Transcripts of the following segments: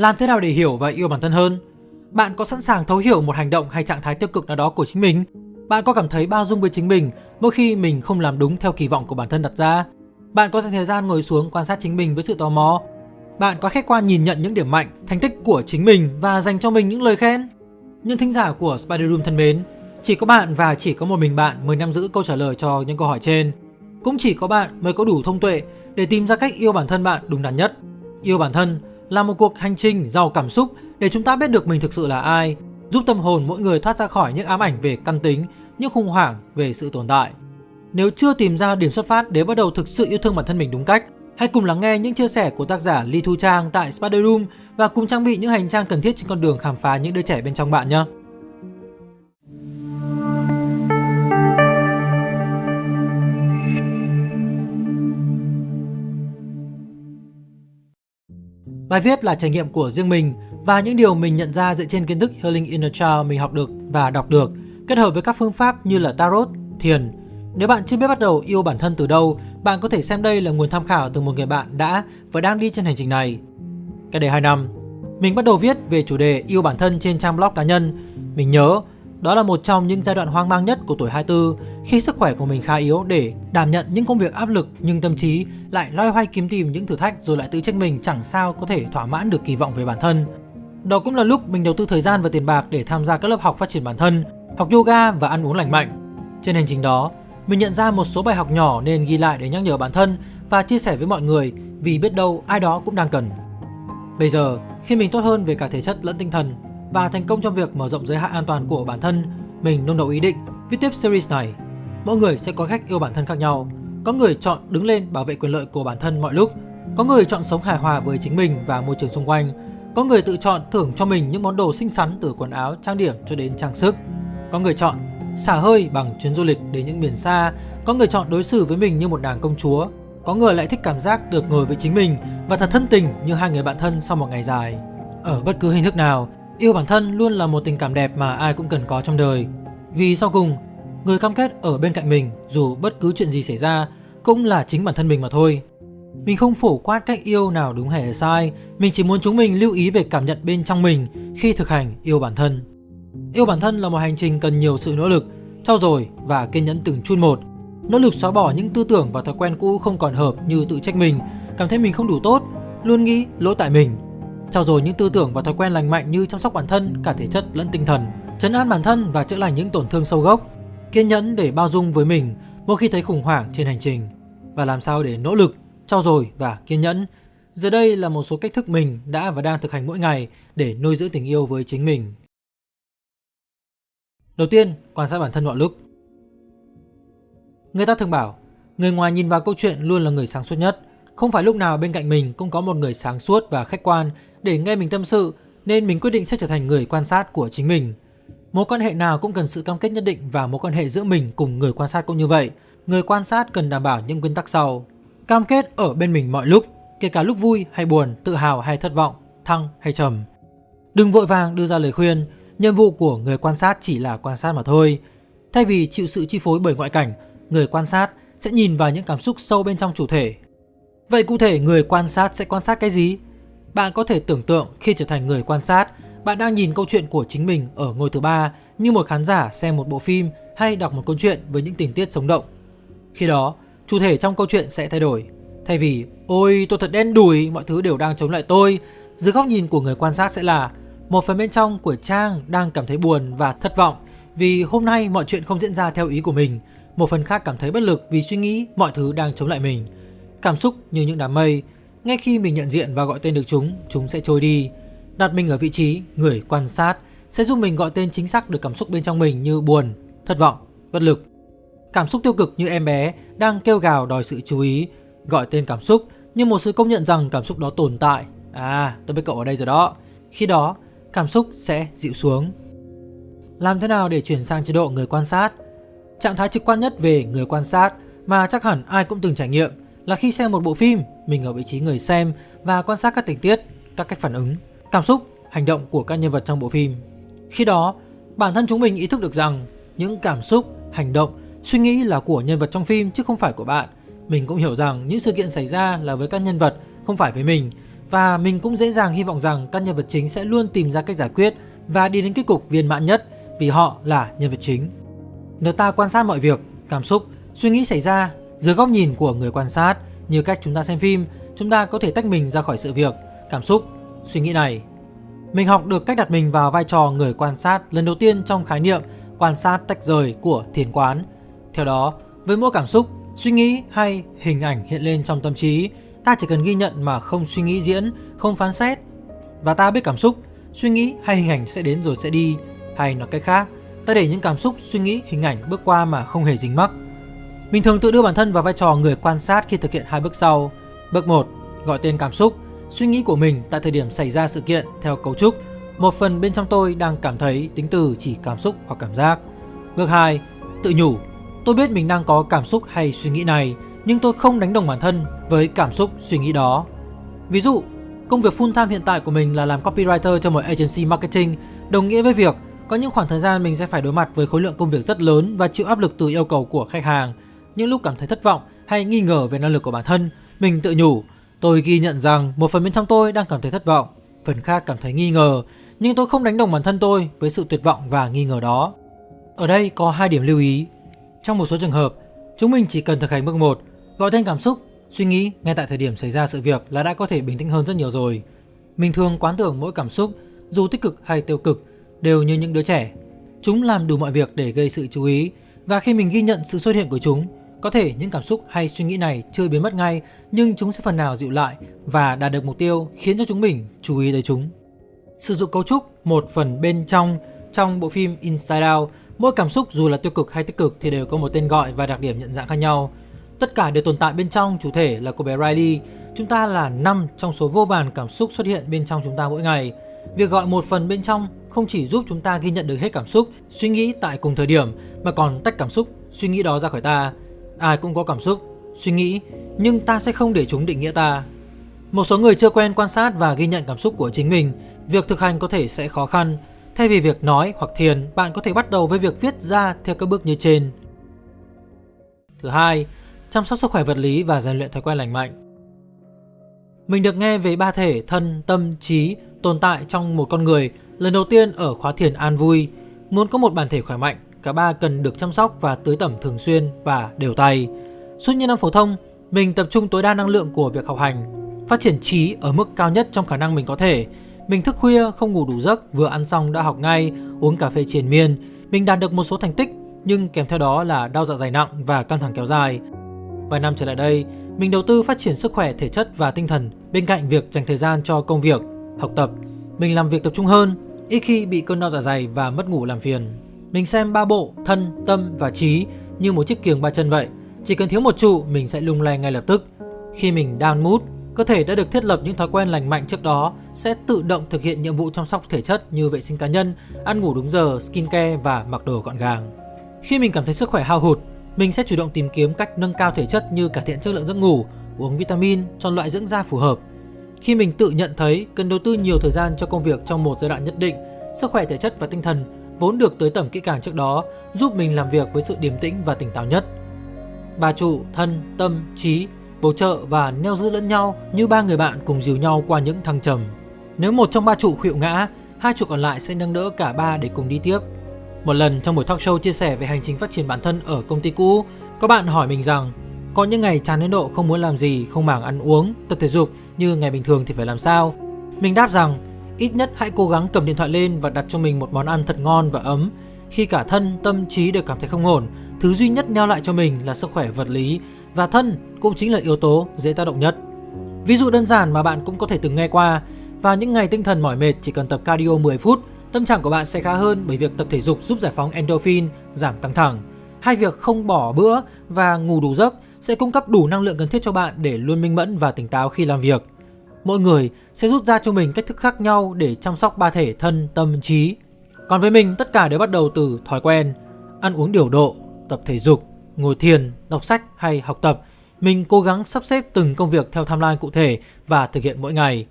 Làm thế nào để hiểu và yêu bản thân hơn? Bạn có sẵn sàng thấu hiểu một hành động hay trạng thái tiêu cực nào đó của chính mình? Bạn có cảm thấy bao dung với chính mình mỗi khi mình không làm đúng theo kỳ vọng của bản thân đặt ra? Bạn có dành thời gian ngồi xuống quan sát chính mình với sự tò mò? Bạn có khách quan nhìn nhận những điểm mạnh, thành tích của chính mình và dành cho mình những lời khen? Nhưng thính giả của Spider Room thân mến, chỉ có bạn và chỉ có một mình bạn mới nắm giữ câu trả lời cho những câu hỏi trên. Cũng chỉ có bạn mới có đủ thông tuệ để tìm ra cách yêu bản thân bạn đúng đắn nhất. Yêu bản thân là một cuộc hành trình giàu cảm xúc để chúng ta biết được mình thực sự là ai, giúp tâm hồn mỗi người thoát ra khỏi những ám ảnh về căn tính, những khủng hoảng về sự tồn tại. Nếu chưa tìm ra điểm xuất phát để bắt đầu thực sự yêu thương bản thân mình đúng cách, hãy cùng lắng nghe những chia sẻ của tác giả Lee Thu Trang tại Spider Room và cùng trang bị những hành trang cần thiết trên con đường khám phá những đứa trẻ bên trong bạn nhé. Bài viết là trải nghiệm của riêng mình và những điều mình nhận ra dựa trên kiến thức Healing Inner Child mình học được và đọc được, kết hợp với các phương pháp như là Tarot, Thiền. Nếu bạn chưa biết bắt đầu yêu bản thân từ đâu, bạn có thể xem đây là nguồn tham khảo từ một người bạn đã và đang đi trên hành trình này. Cách đây 2 năm, mình bắt đầu viết về chủ đề yêu bản thân trên trang blog cá nhân. Mình nhớ đó là một trong những giai đoạn hoang mang nhất của tuổi 24 khi sức khỏe của mình khá yếu để đảm nhận những công việc áp lực nhưng tâm trí lại loay hoay kiếm tìm những thử thách rồi lại tự trách mình chẳng sao có thể thỏa mãn được kỳ vọng về bản thân. Đó cũng là lúc mình đầu tư thời gian và tiền bạc để tham gia các lớp học phát triển bản thân, học yoga và ăn uống lành mạnh. Trên hành trình đó, mình nhận ra một số bài học nhỏ nên ghi lại để nhắc nhở bản thân và chia sẻ với mọi người vì biết đâu ai đó cũng đang cần. Bây giờ, khi mình tốt hơn về cả thể chất lẫn tinh thần và thành công trong việc mở rộng giới hạn an toàn của bản thân, mình nung nấu ý định viết tiếp series này. Mỗi người sẽ có cách yêu bản thân khác nhau. Có người chọn đứng lên bảo vệ quyền lợi của bản thân mọi lúc, có người chọn sống hài hòa với chính mình và môi trường xung quanh, có người tự chọn thưởng cho mình những món đồ xinh xắn từ quần áo, trang điểm cho đến trang sức. Có người chọn xả hơi bằng chuyến du lịch đến những miền xa, có người chọn đối xử với mình như một nàng công chúa, có người lại thích cảm giác được ngồi với chính mình và thật thân tình như hai người bạn thân sau một ngày dài. Ở bất cứ hình thức nào, Yêu bản thân luôn là một tình cảm đẹp mà ai cũng cần có trong đời. Vì sau cùng, người cam kết ở bên cạnh mình dù bất cứ chuyện gì xảy ra cũng là chính bản thân mình mà thôi. Mình không phổ quát cách yêu nào đúng hay là sai, mình chỉ muốn chúng mình lưu ý về cảm nhận bên trong mình khi thực hành yêu bản thân. Yêu bản thân là một hành trình cần nhiều sự nỗ lực, trau dồi và kiên nhẫn từng chút một. Nỗ lực xóa bỏ những tư tưởng và thói quen cũ không còn hợp như tự trách mình, cảm thấy mình không đủ tốt, luôn nghĩ lỗi tại mình trao dồi những tư tưởng và thói quen lành mạnh như chăm sóc bản thân cả thể chất lẫn tinh thần, chấn an bản thân và chữa lành những tổn thương sâu gốc, kiên nhẫn để bao dung với mình mỗi khi thấy khủng hoảng trên hành trình và làm sao để nỗ lực, trau dồi và kiên nhẫn. Giờ đây là một số cách thức mình đã và đang thực hành mỗi ngày để nuôi dưỡng tình yêu với chính mình. Đầu tiên, quan sát bản thân mọi lúc. Người ta thường bảo, người ngoài nhìn vào câu chuyện luôn là người sáng suốt nhất. Không phải lúc nào bên cạnh mình cũng có một người sáng suốt và khách quan để nghe mình tâm sự nên mình quyết định sẽ trở thành người quan sát của chính mình. Mối quan hệ nào cũng cần sự cam kết nhất định và mối quan hệ giữa mình cùng người quan sát cũng như vậy. Người quan sát cần đảm bảo những nguyên tắc sau. Cam kết ở bên mình mọi lúc, kể cả lúc vui hay buồn, tự hào hay thất vọng, thăng hay trầm. Đừng vội vàng đưa ra lời khuyên, nhiệm vụ của người quan sát chỉ là quan sát mà thôi. Thay vì chịu sự chi phối bởi ngoại cảnh, người quan sát sẽ nhìn vào những cảm xúc sâu bên trong chủ thể. Vậy cụ thể người quan sát sẽ quan sát cái gì? Bạn có thể tưởng tượng khi trở thành người quan sát, bạn đang nhìn câu chuyện của chính mình ở ngôi thứ ba như một khán giả xem một bộ phim hay đọc một câu chuyện với những tình tiết sống động. Khi đó, chủ thể trong câu chuyện sẽ thay đổi. Thay vì ôi tôi thật đen đủi, mọi thứ đều đang chống lại tôi, dưới góc nhìn của người quan sát sẽ là một phần bên trong của Trang đang cảm thấy buồn và thất vọng vì hôm nay mọi chuyện không diễn ra theo ý của mình. Một phần khác cảm thấy bất lực vì suy nghĩ mọi thứ đang chống lại mình. Cảm xúc như những đám mây, ngay khi mình nhận diện và gọi tên được chúng, chúng sẽ trôi đi. Đặt mình ở vị trí người quan sát sẽ giúp mình gọi tên chính xác được cảm xúc bên trong mình như buồn, thất vọng, bất lực. Cảm xúc tiêu cực như em bé đang kêu gào đòi sự chú ý, gọi tên cảm xúc như một sự công nhận rằng cảm xúc đó tồn tại. À, tôi biết cậu ở đây rồi đó. Khi đó, cảm xúc sẽ dịu xuống. Làm thế nào để chuyển sang chế độ người quan sát? Trạng thái trực quan nhất về người quan sát mà chắc hẳn ai cũng từng trải nghiệm là khi xem một bộ phim, mình ở vị trí người xem và quan sát các tình tiết, các cách phản ứng, cảm xúc, hành động của các nhân vật trong bộ phim. Khi đó, bản thân chúng mình ý thức được rằng những cảm xúc, hành động, suy nghĩ là của nhân vật trong phim chứ không phải của bạn. Mình cũng hiểu rằng những sự kiện xảy ra là với các nhân vật, không phải với mình. và mình cũng dễ dàng hy vọng rằng các nhân vật chính sẽ luôn tìm ra cách giải quyết và đi đến kết cục viên mãn nhất vì họ là nhân vật chính. Nếu ta quan sát mọi việc, cảm xúc, suy nghĩ xảy ra dưới góc nhìn của người quan sát như cách chúng ta xem phim, chúng ta có thể tách mình ra khỏi sự việc, cảm xúc, suy nghĩ này. Mình học được cách đặt mình vào vai trò người quan sát lần đầu tiên trong khái niệm quan sát tách rời của thiền quán. Theo đó, với mỗi cảm xúc, suy nghĩ hay hình ảnh hiện lên trong tâm trí, ta chỉ cần ghi nhận mà không suy nghĩ diễn, không phán xét. Và ta biết cảm xúc, suy nghĩ hay hình ảnh sẽ đến rồi sẽ đi, hay nói cách khác, ta để những cảm xúc, suy nghĩ, hình ảnh bước qua mà không hề dính mắc. Mình thường tự đưa bản thân vào vai trò người quan sát khi thực hiện hai bước sau. Bước 1, gọi tên cảm xúc, suy nghĩ của mình tại thời điểm xảy ra sự kiện theo cấu trúc. Một phần bên trong tôi đang cảm thấy tính từ chỉ cảm xúc hoặc cảm giác. Bước 2, tự nhủ. Tôi biết mình đang có cảm xúc hay suy nghĩ này, nhưng tôi không đánh đồng bản thân với cảm xúc suy nghĩ đó. Ví dụ, công việc full time hiện tại của mình là làm copywriter cho một agency marketing, đồng nghĩa với việc có những khoảng thời gian mình sẽ phải đối mặt với khối lượng công việc rất lớn và chịu áp lực từ yêu cầu của khách hàng. Những lúc cảm thấy thất vọng hay nghi ngờ về năng lực của bản thân, mình tự nhủ, tôi ghi nhận rằng một phần bên trong tôi đang cảm thấy thất vọng, phần khác cảm thấy nghi ngờ, nhưng tôi không đánh đồng bản thân tôi với sự tuyệt vọng và nghi ngờ đó. Ở đây có hai điểm lưu ý. Trong một số trường hợp, chúng mình chỉ cần thực hành bước 1, gọi tên cảm xúc, suy nghĩ ngay tại thời điểm xảy ra sự việc là đã có thể bình tĩnh hơn rất nhiều rồi. Mình thường quán tưởng mỗi cảm xúc, dù tích cực hay tiêu cực, đều như những đứa trẻ. Chúng làm đủ mọi việc để gây sự chú ý và khi mình ghi nhận sự xuất hiện của chúng, có thể những cảm xúc hay suy nghĩ này chưa biến mất ngay nhưng chúng sẽ phần nào dịu lại và đạt được mục tiêu khiến cho chúng mình chú ý tới chúng. Sử dụng cấu trúc một phần bên trong trong bộ phim Inside Out, mỗi cảm xúc dù là tiêu cực hay tích cực thì đều có một tên gọi và đặc điểm nhận dạng khác nhau. Tất cả đều tồn tại bên trong chủ thể là cô bé Riley. Chúng ta là 5 trong số vô vàn cảm xúc xuất hiện bên trong chúng ta mỗi ngày. Việc gọi một phần bên trong không chỉ giúp chúng ta ghi nhận được hết cảm xúc, suy nghĩ tại cùng thời điểm mà còn tách cảm xúc, suy nghĩ đó ra khỏi ta. Ai cũng có cảm xúc, suy nghĩ, nhưng ta sẽ không để chúng định nghĩa ta. Một số người chưa quen quan sát và ghi nhận cảm xúc của chính mình, việc thực hành có thể sẽ khó khăn. Thay vì việc nói hoặc thiền, bạn có thể bắt đầu với việc viết ra theo các bước như trên. Thứ hai, chăm sóc sức khỏe vật lý và rèn luyện thói quen lành mạnh. Mình được nghe về ba thể thân, tâm, trí tồn tại trong một con người lần đầu tiên ở khóa thiền an vui. Muốn có một bản thể khỏe mạnh, cả ba cần được chăm sóc và tưới tẩm thường xuyên và đều tay. Suốt những năm phổ thông, mình tập trung tối đa năng lượng của việc học hành, phát triển trí ở mức cao nhất trong khả năng mình có thể. Mình thức khuya, không ngủ đủ giấc, vừa ăn xong đã học ngay, uống cà phê triền miên. Mình đạt được một số thành tích, nhưng kèm theo đó là đau dạ dày nặng và căng thẳng kéo dài. Vài năm trở lại đây, mình đầu tư phát triển sức khỏe thể chất và tinh thần bên cạnh việc dành thời gian cho công việc, học tập. Mình làm việc tập trung hơn, ít khi bị cơn đau dạ dày và mất ngủ làm phiền. Mình xem ba bộ, thân, tâm và trí như một chiếc kiềng ba chân vậy. Chỉ cần thiếu một trụ, mình sẽ lung lay ngay lập tức. Khi mình down mood, cơ thể đã được thiết lập những thói quen lành mạnh trước đó sẽ tự động thực hiện nhiệm vụ chăm sóc thể chất như vệ sinh cá nhân, ăn ngủ đúng giờ, skincare và mặc đồ gọn gàng. Khi mình cảm thấy sức khỏe hao hụt, mình sẽ chủ động tìm kiếm cách nâng cao thể chất như cải thiện chất lượng giấc ngủ, uống vitamin, chọn loại dưỡng da phù hợp. Khi mình tự nhận thấy cần đầu tư nhiều thời gian cho công việc trong một giai đoạn nhất định, sức khỏe thể chất và tinh thần vốn được tới tầm kỹ càng trước đó giúp mình làm việc với sự điềm tĩnh và tỉnh táo nhất. Bà trụ, thân, tâm, trí bổ trợ và neo giữ lẫn nhau như ba người bạn cùng dìu nhau qua những thăng trầm. Nếu một trong ba trụ khuỵu ngã, hai trụ còn lại sẽ nâng đỡ cả ba để cùng đi tiếp. Một lần trong buổi talk show chia sẻ về hành trình phát triển bản thân ở công ty cũ, có bạn hỏi mình rằng có những ngày chán đến độ không muốn làm gì, không màng ăn uống, tập thể dục như ngày bình thường thì phải làm sao? Mình đáp rằng ít nhất hãy cố gắng cầm điện thoại lên và đặt cho mình một món ăn thật ngon và ấm. Khi cả thân, tâm trí đều cảm thấy không ổn, thứ duy nhất neo lại cho mình là sức khỏe vật lý và thân cũng chính là yếu tố dễ tác động nhất. Ví dụ đơn giản mà bạn cũng có thể từng nghe qua, vào những ngày tinh thần mỏi mệt chỉ cần tập cardio 10 phút, tâm trạng của bạn sẽ khá hơn bởi việc tập thể dục giúp giải phóng endorphin, giảm căng thẳng. Hai việc không bỏ bữa và ngủ đủ giấc sẽ cung cấp đủ năng lượng cần thiết cho bạn để luôn minh mẫn và tỉnh táo khi làm việc. Mỗi người sẽ rút ra cho mình cách thức khác nhau để chăm sóc ba thể thân, tâm, trí. Còn với mình, tất cả đều bắt đầu từ thói quen, ăn uống điều độ, tập thể dục, ngồi thiền, đọc sách hay học tập. Mình cố gắng sắp xếp từng công việc theo timeline cụ thể và thực hiện mỗi ngày.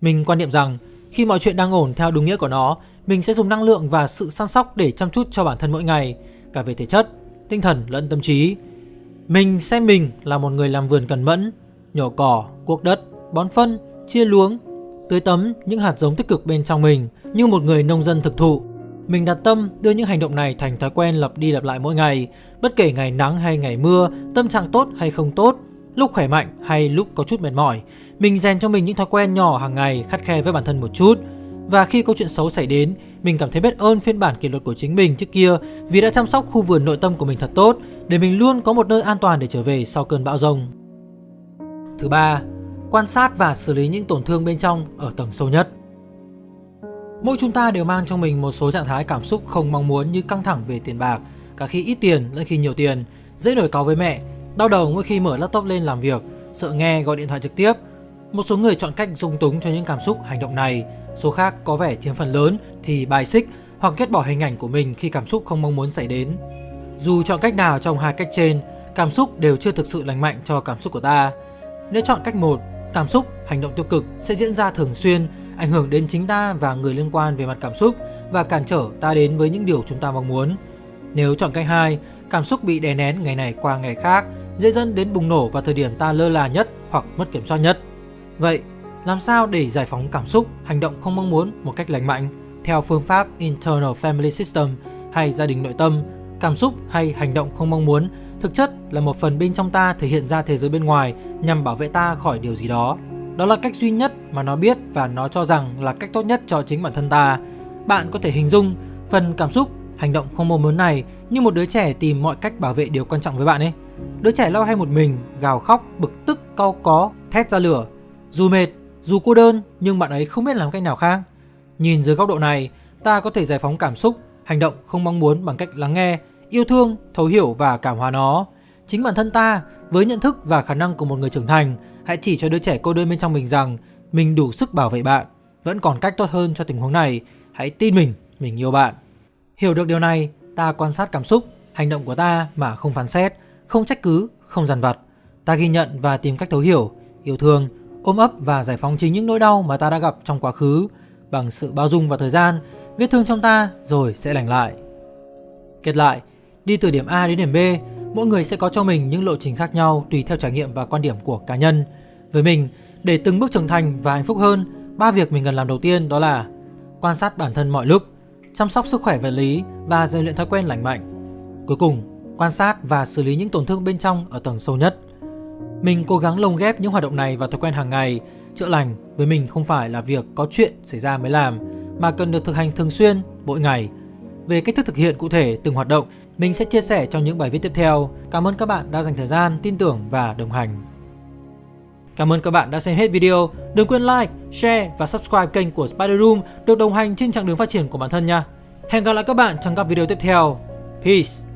Mình quan niệm rằng khi mọi chuyện đang ổn theo đúng nghĩa của nó, mình sẽ dùng năng lượng và sự săn sóc để chăm chút cho bản thân mỗi ngày, cả về thể chất, tinh thần lẫn tâm trí. Mình xem mình là một người làm vườn cẩn mẫn, nhổ cỏ, cuốc đất, bón phân, chia luống, tưới tấm những hạt giống tích cực bên trong mình như một người nông dân thực thụ. Mình đặt tâm đưa những hành động này thành thói quen lặp đi lặp lại mỗi ngày, bất kể ngày nắng hay ngày mưa, tâm trạng tốt hay không tốt, lúc khỏe mạnh hay lúc có chút mệt mỏi. Mình rèn cho mình những thói quen nhỏ hàng ngày khắt khe với bản thân một chút. Và khi câu chuyện xấu xảy đến, mình cảm thấy biết ơn phiên bản kỷ luật của chính mình trước kia vì đã chăm sóc khu vườn nội tâm của mình thật tốt để mình luôn có một nơi an toàn để trở về sau cơn bão rông. Thứ ba, quan sát và xử lý những tổn thương bên trong ở tầng sâu nhất. Mỗi chúng ta đều mang trong mình một số trạng thái cảm xúc không mong muốn như căng thẳng về tiền bạc, cả khi ít tiền lẫn khi nhiều tiền, dễ nổi cáu với mẹ, đau đầu mỗi khi mở laptop lên làm việc, sợ nghe gọi điện thoại trực tiếp. Một số người chọn cách dung túng cho những cảm xúc hành động này, số khác có vẻ chiếm phần lớn thì bài xích hoặc ghét bỏ hình ảnh của mình khi cảm xúc không mong muốn xảy đến. Dù chọn cách nào trong hai cách trên, cảm xúc đều chưa thực sự lành mạnh cho cảm xúc của ta. Nếu chọn cách một, cảm xúc, hành động tiêu cực sẽ diễn ra thường xuyên, ảnh hưởng đến chính ta và người liên quan về mặt cảm xúc và cản trở ta đến với những điều chúng ta mong muốn. Nếu chọn cách hai, cảm xúc bị đè nén ngày này qua ngày khác, dễ dẫn đến bùng nổ vào thời điểm ta lơ là nhất hoặc mất kiểm soát nhất. Vậy, làm sao để giải phóng cảm xúc, hành động không mong muốn một cách lành mạnh? Theo phương pháp Internal Family System hay gia đình nội tâm, cảm xúc hay hành động không mong muốn thực chất là một phần bên trong ta thể hiện ra thế giới bên ngoài nhằm bảo vệ ta khỏi điều gì đó. Đó là cách duy nhất mà nó biết và nó cho rằng là cách tốt nhất cho chính bản thân ta. Bạn có thể hình dung phần cảm xúc, hành động không mong muốn này như một đứa trẻ tìm mọi cách bảo vệ điều quan trọng với bạn ấy. Đứa trẻ lo hay một mình, gào khóc, bực tức, cau có, thét ra lửa. Dù mệt, dù cô đơn nhưng bạn ấy không biết làm cách nào khác. Nhìn dưới góc độ này, ta có thể giải phóng cảm xúc, hành động không mong muốn bằng cách lắng nghe, yêu thương, thấu hiểu và cảm hóa nó. Chính bản thân ta, với nhận thức và khả năng của một người trưởng thành, hãy chỉ cho đứa trẻ cô đơn bên trong mình rằng mình đủ sức bảo vệ bạn. Vẫn còn cách tốt hơn cho tình huống này, hãy tin mình, mình yêu bạn. Hiểu được điều này, ta quan sát cảm xúc, hành động của ta mà không phán xét, không trách cứ, không dằn vặt. Ta ghi nhận và tìm cách thấu hiểu, yêu thương, ôm ấp và giải phóng chính những nỗi đau mà ta đã gặp trong quá khứ bằng sự bao dung và thời gian, vết thương trong ta rồi sẽ lành lại. Kết lại, đi từ điểm A đến điểm B, mỗi người sẽ có cho mình những lộ trình khác nhau tùy theo trải nghiệm và quan điểm của cá nhân. Với mình, để từng bước trưởng thành và hạnh phúc hơn, ba việc mình cần làm đầu tiên đó là quan sát bản thân mọi lúc, chăm sóc sức khỏe vật lý và rèn luyện thói quen lành mạnh. Cuối cùng, quan sát và xử lý những tổn thương bên trong ở tầng sâu nhất. Mình cố gắng lồng ghép những hoạt động này vào thói quen hàng ngày. Chữa lành với mình không phải là việc có chuyện xảy ra mới làm, mà cần được thực hành thường xuyên, mỗi ngày. Về cách thức thực hiện cụ thể từng hoạt động, mình sẽ chia sẻ trong những bài viết tiếp theo. Cảm ơn các bạn đã dành thời gian, tin tưởng và đồng hành. Cảm ơn các bạn đã xem hết video. Đừng quên like, share và subscribe kênh của Spider Room được đồng hành trên chặng đường phát triển của bản thân nha. Hẹn gặp lại các bạn trong các video tiếp theo. Peace!